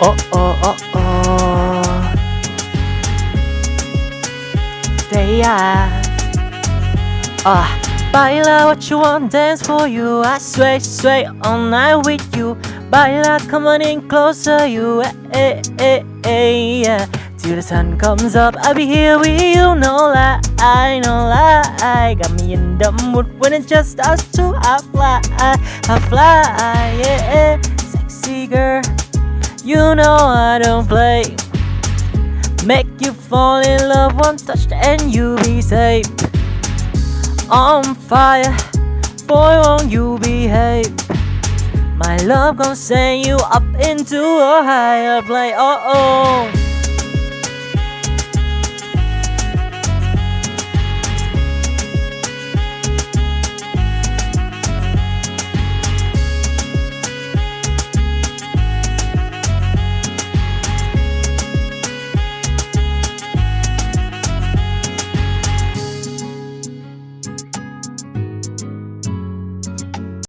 Oh oh oh oh. They are. Ah, baila what you want, dance for you. I sway, sway all night with you. Baila, come on in closer, you. Eh, eh, eh, yeah. Till the sun comes up, I'll be here with you. No lie, no lie. Got me in the mood when it's just us two. I fly, I fly, yeah. Sexy girl. You know I don't play. Make you fall in love one touch and you be safe. On fire, boy, won't you behave? My love gon' send you up into a higher plane. Oh oh.